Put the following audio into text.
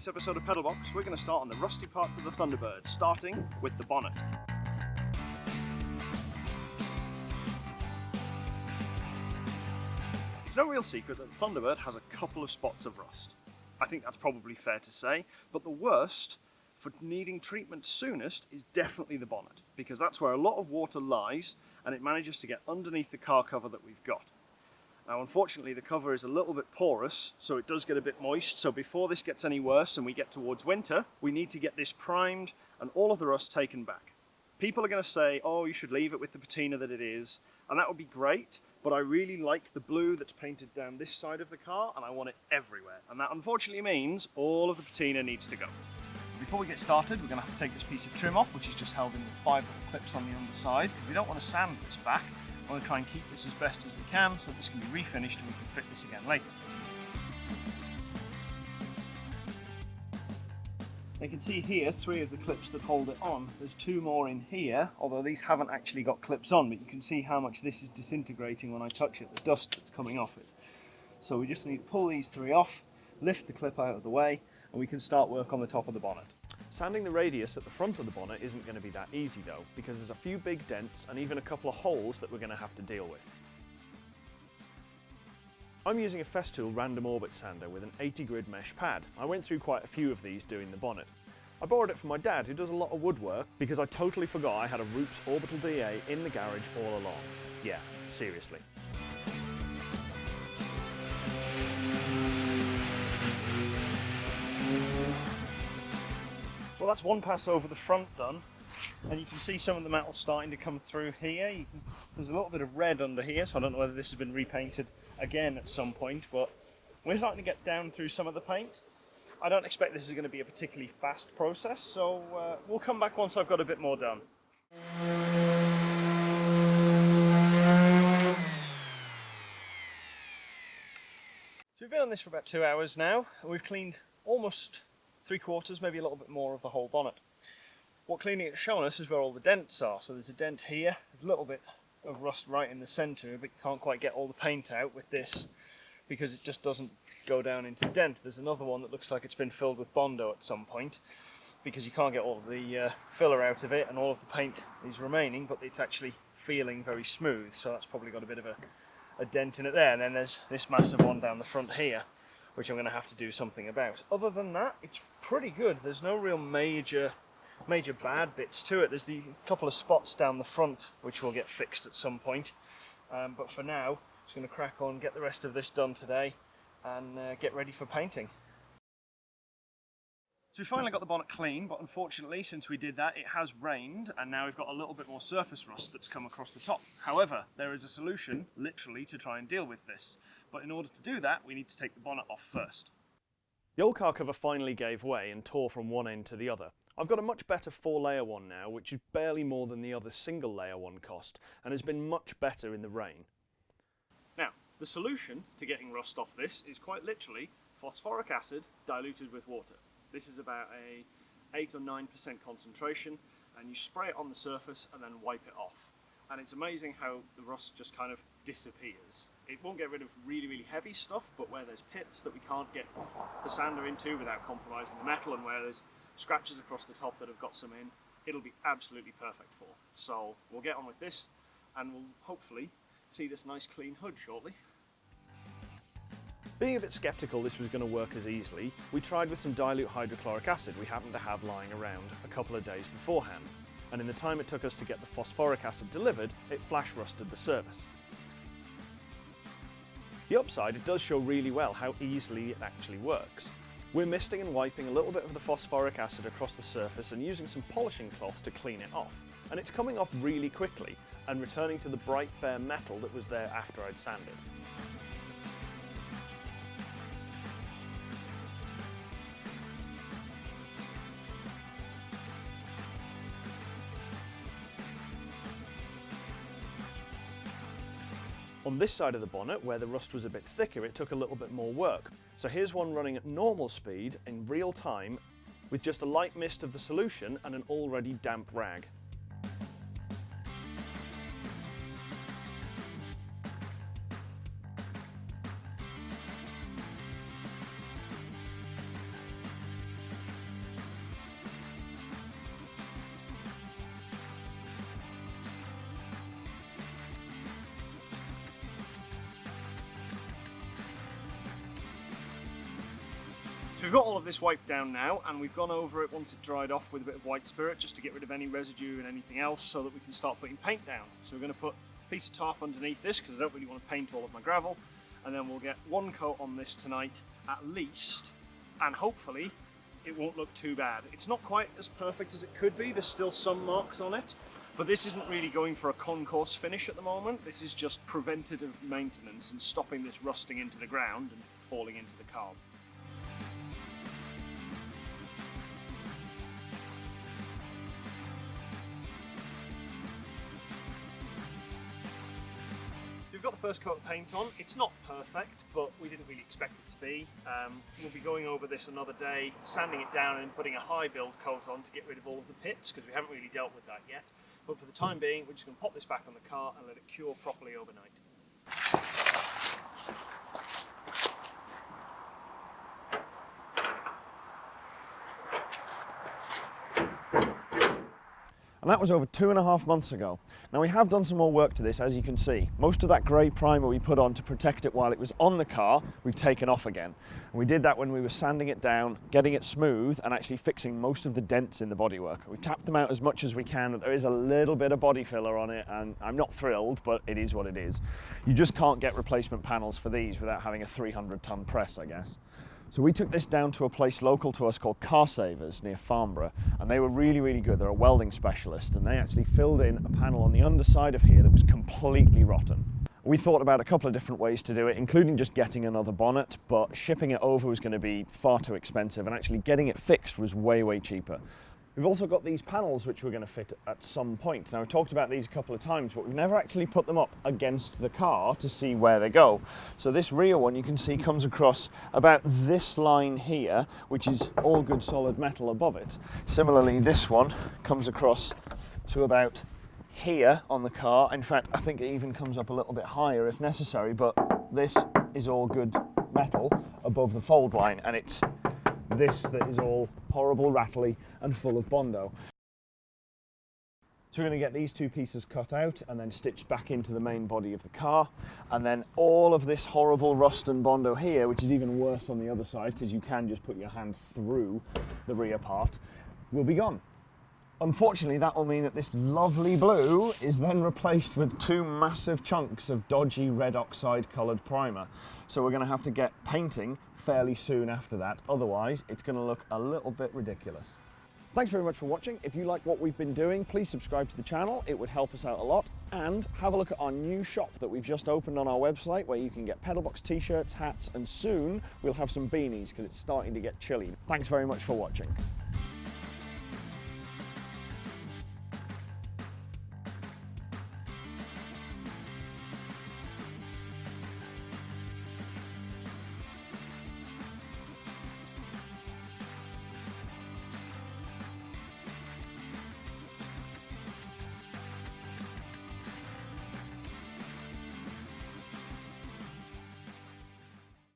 this episode of Pedalbox, we're going to start on the rusty parts of the Thunderbird, starting with the bonnet. It's no real secret that the Thunderbird has a couple of spots of rust. I think that's probably fair to say, but the worst for needing treatment soonest is definitely the bonnet, because that's where a lot of water lies and it manages to get underneath the car cover that we've got. Now unfortunately the cover is a little bit porous so it does get a bit moist so before this gets any worse and we get towards winter we need to get this primed and all of the rust taken back. People are going to say oh you should leave it with the patina that it is and that would be great but I really like the blue that's painted down this side of the car and I want it everywhere and that unfortunately means all of the patina needs to go. Before we get started we're going to have to take this piece of trim off which is just held in with five little clips on the underside. We don't want to sand this back I want to try and keep this as best as we can so this can be refinished and we can fit this again later. You can see here three of the clips that hold it on. There's two more in here, although these haven't actually got clips on, but you can see how much this is disintegrating when I touch it, the dust that's coming off it. So we just need to pull these three off, lift the clip out of the way, and we can start work on the top of the bonnet. Sanding the radius at the front of the bonnet isn't going to be that easy though, because there's a few big dents and even a couple of holes that we're going to have to deal with. I'm using a Festool random orbit sander with an 80 grit mesh pad. I went through quite a few of these doing the bonnet. I borrowed it from my dad who does a lot of woodwork because I totally forgot I had a Rupes Orbital DA in the garage all along. Yeah, seriously. That's one pass over the front done. And you can see some of the metal starting to come through here. Can, there's a little bit of red under here, so I don't know whether this has been repainted again at some point, but we're starting to get down through some of the paint. I don't expect this is going to be a particularly fast process, so uh, we'll come back once I've got a bit more done. So we've been on this for about two hours now, and we've cleaned almost three quarters, maybe a little bit more of the whole bonnet. What cleaning it's shown us is where all the dents are. So there's a dent here, a little bit of rust right in the centre, but you can't quite get all the paint out with this because it just doesn't go down into the dent. There's another one that looks like it's been filled with Bondo at some point because you can't get all of the uh, filler out of it and all of the paint is remaining, but it's actually feeling very smooth. So that's probably got a bit of a, a dent in it there. And then there's this massive one down the front here which I'm going to have to do something about. Other than that, it's pretty good. There's no real major major bad bits to it. There's the couple of spots down the front which will get fixed at some point. Um, but for now, just going to crack on, get the rest of this done today and uh, get ready for painting. So we finally got the bonnet clean, but unfortunately, since we did that, it has rained, and now we've got a little bit more surface rust that's come across the top. However, there is a solution, literally, to try and deal with this. But in order to do that, we need to take the bonnet off first. The old car cover finally gave way and tore from one end to the other. I've got a much better four layer one now, which is barely more than the other single layer one cost, and has been much better in the rain. Now, the solution to getting rust off this is quite literally phosphoric acid diluted with water. This is about a 8 or 9% concentration, and you spray it on the surface and then wipe it off. And it's amazing how the rust just kind of disappears. It won't get rid of really, really heavy stuff, but where there's pits that we can't get the sander into without compromising the metal and where there's scratches across the top that have got some in, it'll be absolutely perfect for. So we'll get on with this and we'll hopefully see this nice clean hood shortly. Being a bit sceptical this was going to work as easily, we tried with some dilute hydrochloric acid we happened to have lying around a couple of days beforehand, and in the time it took us to get the phosphoric acid delivered, it flash rusted the surface. The upside, it does show really well how easily it actually works. We're misting and wiping a little bit of the phosphoric acid across the surface and using some polishing cloth to clean it off. And it's coming off really quickly and returning to the bright bare metal that was there after I'd sanded. On this side of the bonnet, where the rust was a bit thicker, it took a little bit more work. So here's one running at normal speed in real time with just a light mist of the solution and an already damp rag. So we've got all of this wiped down now and we've gone over it once it dried off with a bit of white spirit just to get rid of any residue and anything else so that we can start putting paint down. So we're going to put a piece of tarp underneath this because I don't really want to paint all of my gravel and then we'll get one coat on this tonight at least and hopefully it won't look too bad. It's not quite as perfect as it could be, there's still some marks on it but this isn't really going for a concours finish at the moment. This is just preventative maintenance and stopping this rusting into the ground and falling into the carb. First coat of paint on. It's not perfect, but we didn't really expect it to be. Um, we'll be going over this another day, sanding it down and putting a high build coat on to get rid of all of the pits, because we haven't really dealt with that yet. But for the time being, we're just going to pop this back on the car and let it cure properly overnight. And that was over two and a half months ago. Now we have done some more work to this as you can see. Most of that grey primer we put on to protect it while it was on the car, we've taken off again. And we did that when we were sanding it down, getting it smooth and actually fixing most of the dents in the bodywork. We've tapped them out as much as we can, there is a little bit of body filler on it and I'm not thrilled, but it is what it is. You just can't get replacement panels for these without having a 300 ton press, I guess. So we took this down to a place local to us called Car Savers near Farnborough and they were really, really good. They're a welding specialist and they actually filled in a panel on the underside of here that was completely rotten. We thought about a couple of different ways to do it, including just getting another bonnet, but shipping it over was going to be far too expensive and actually getting it fixed was way, way cheaper. We've also got these panels which we're going to fit at some point. Now we've talked about these a couple of times, but we've never actually put them up against the car to see where they go. So this rear one you can see comes across about this line here, which is all good solid metal above it. Similarly, this one comes across to about here on the car. In fact, I think it even comes up a little bit higher if necessary, but this is all good metal above the fold line and it's this that is all horrible, rattly and full of Bondo. So we're going to get these two pieces cut out and then stitched back into the main body of the car. And then all of this horrible rust and Bondo here, which is even worse on the other side because you can just put your hand through the rear part, will be gone. Unfortunately, that will mean that this lovely blue is then replaced with two massive chunks of dodgy red oxide coloured primer. So we're going to have to get painting fairly soon after that, otherwise it's going to look a little bit ridiculous. Thanks very much for watching. If you like what we've been doing, please subscribe to the channel. It would help us out a lot. And have a look at our new shop that we've just opened on our website where you can get Pedalbox t-shirts, hats, and soon we'll have some beanies because it's starting to get chilly. Thanks very much for watching.